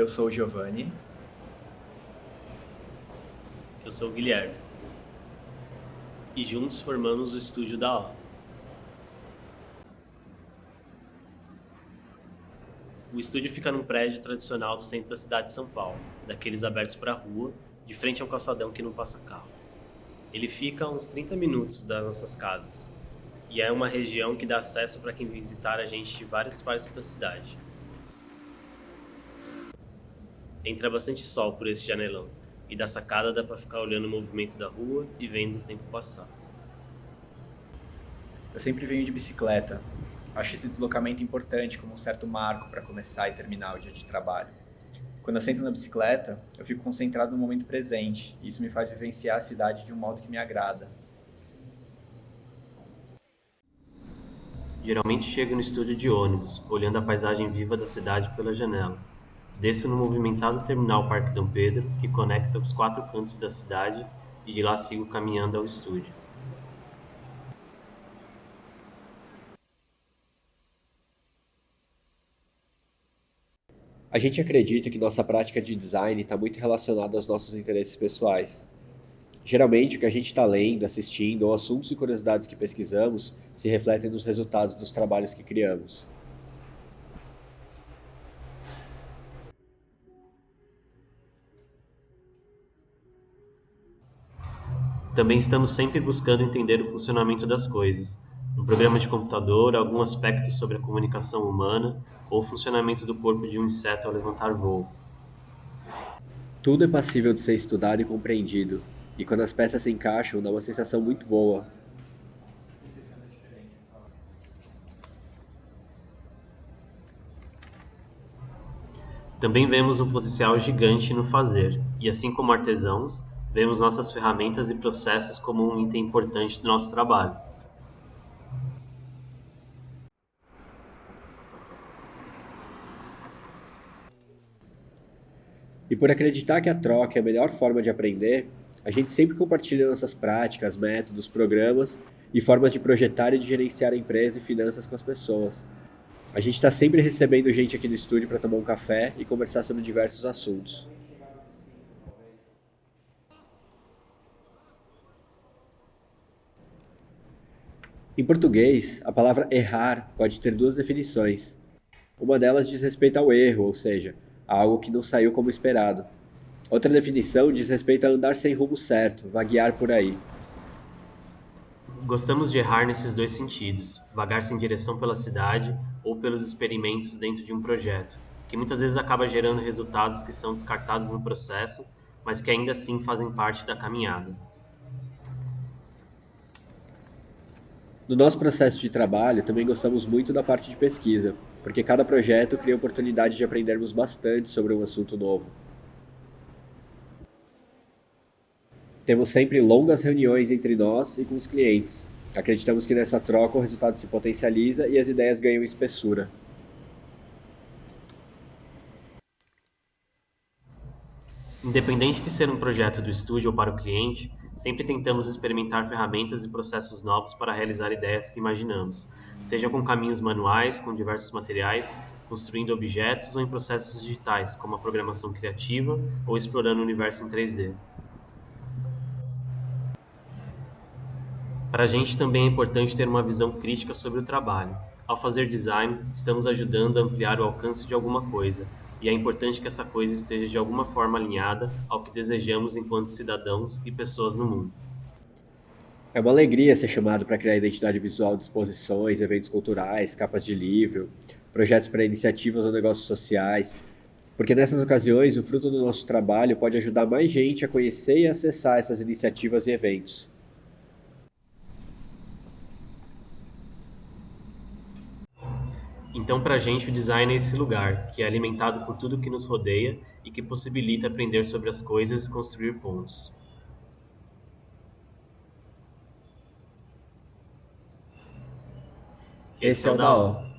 Eu sou o Giovanni. Eu sou o Guilherme. E juntos formamos o estúdio da O. O estúdio fica num prédio tradicional do centro da cidade de São Paulo, daqueles abertos para a rua, de frente a um calçadão que não passa carro. Ele fica a uns 30 minutos das nossas casas, e é uma região que dá acesso para quem visitar a gente de várias partes da cidade. Entra bastante sol por esse janelão, e da sacada dá para ficar olhando o movimento da rua e vendo o tempo passar. Eu sempre venho de bicicleta. Acho esse deslocamento importante como um certo marco para começar e terminar o dia de trabalho. Quando eu sento na bicicleta, eu fico concentrado no momento presente, e isso me faz vivenciar a cidade de um modo que me agrada. Geralmente chego no estúdio de ônibus, olhando a paisagem viva da cidade pela janela. Desço no movimentado terminal Parque Dom Pedro, que conecta os quatro cantos da cidade, e de lá sigo caminhando ao estúdio. A gente acredita que nossa prática de design está muito relacionada aos nossos interesses pessoais. Geralmente, o que a gente está lendo, assistindo ou assuntos e curiosidades que pesquisamos se refletem nos resultados dos trabalhos que criamos. Também estamos sempre buscando entender o funcionamento das coisas, um programa de computador, algum aspecto sobre a comunicação humana ou o funcionamento do corpo de um inseto ao levantar voo. Tudo é passível de ser estudado e compreendido, e quando as peças se encaixam, dá uma sensação muito boa. Também vemos um potencial gigante no fazer, e assim como artesãos, Vemos nossas ferramentas e processos como um item importante do nosso trabalho. E por acreditar que a troca é a melhor forma de aprender, a gente sempre compartilha nossas práticas, métodos, programas e formas de projetar e de gerenciar a empresa e finanças com as pessoas. A gente está sempre recebendo gente aqui no estúdio para tomar um café e conversar sobre diversos assuntos. Em português, a palavra errar pode ter duas definições. Uma delas diz respeito ao erro, ou seja, a algo que não saiu como esperado. Outra definição diz respeito a andar sem rumo certo, vaguear por aí. Gostamos de errar nesses dois sentidos, vagar sem direção pela cidade ou pelos experimentos dentro de um projeto, que muitas vezes acaba gerando resultados que são descartados no processo, mas que ainda assim fazem parte da caminhada. No nosso processo de trabalho, também gostamos muito da parte de pesquisa, porque cada projeto cria oportunidade de aprendermos bastante sobre um assunto novo. Temos sempre longas reuniões entre nós e com os clientes. Acreditamos que nessa troca o resultado se potencializa e as ideias ganham espessura. Independente de ser um projeto do estúdio ou para o cliente, Sempre tentamos experimentar ferramentas e processos novos para realizar ideias que imaginamos, seja com caminhos manuais, com diversos materiais, construindo objetos ou em processos digitais, como a programação criativa ou explorando o universo em 3D. Para a gente também é importante ter uma visão crítica sobre o trabalho. Ao fazer design, estamos ajudando a ampliar o alcance de alguma coisa, e é importante que essa coisa esteja de alguma forma alinhada ao que desejamos enquanto cidadãos e pessoas no mundo. É uma alegria ser chamado para criar identidade visual de exposições, eventos culturais, capas de livro, projetos para iniciativas ou negócios sociais, porque nessas ocasiões o fruto do nosso trabalho pode ajudar mais gente a conhecer e acessar essas iniciativas e eventos. Então para a gente o design é esse lugar, que é alimentado por tudo que nos rodeia e que possibilita aprender sobre as coisas e construir pontos. Esse é o da O.